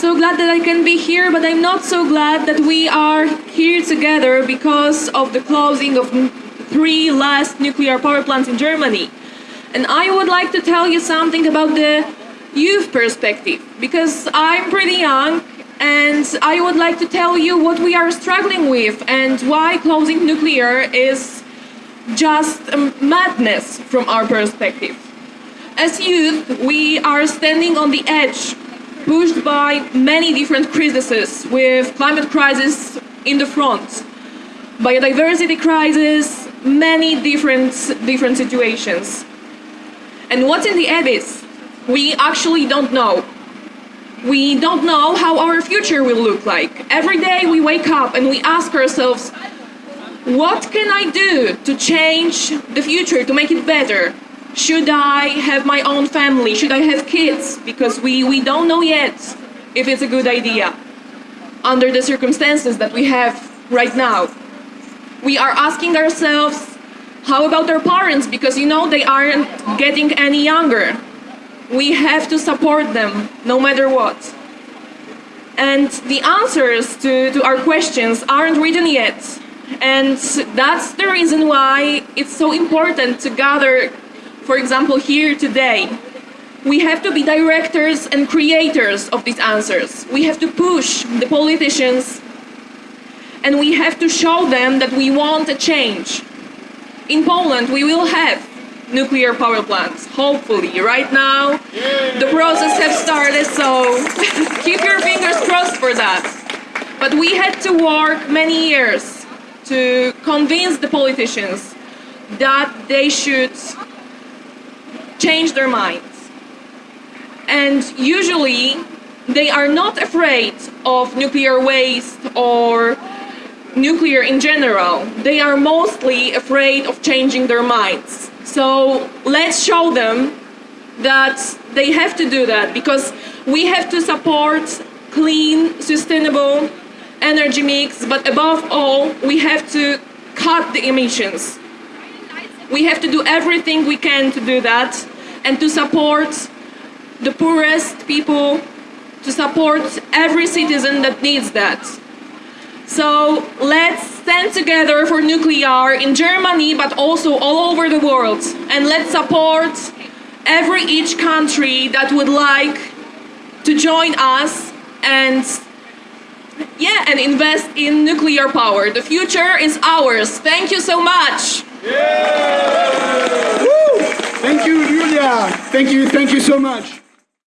so glad that I can be here, but I'm not so glad that we are here together because of the closing of three last nuclear power plants in Germany. And I would like to tell you something about the youth perspective, because I'm pretty young and I would like to tell you what we are struggling with and why closing nuclear is just um, madness from our perspective. As youth, we are standing on the edge, pushed by many different crises, with climate crisis in the front, biodiversity crisis, many different, different situations. And what's in the abyss? We actually don't know. We don't know how our future will look like. Every day we wake up and we ask ourselves, what can I do to change the future, to make it better? Should I have my own family? Should I have kids? Because we, we don't know yet if it's a good idea under the circumstances that we have right now. We are asking ourselves, how about our parents? Because you know they aren't getting any younger we have to support them no matter what. And the answers to, to our questions aren't written yet. And that's the reason why it's so important to gather, for example, here today. We have to be directors and creators of these answers. We have to push the politicians and we have to show them that we want a change. In Poland, we will have nuclear power plants, hopefully. Right now, the process has started, so keep your fingers crossed for that. But we had to work many years to convince the politicians that they should change their minds. And usually, they are not afraid of nuclear waste or nuclear in general. They are mostly afraid of changing their minds. So let's show them that they have to do that because we have to support clean, sustainable energy mix, but above all, we have to cut the emissions. We have to do everything we can to do that and to support the poorest people, to support every citizen that needs that. So let's stand together for nuclear in Germany, but also all over the world. And let's support every each country that would like to join us and yeah, and invest in nuclear power. The future is ours. Thank you so much. Yeah. Thank you, thank you so much.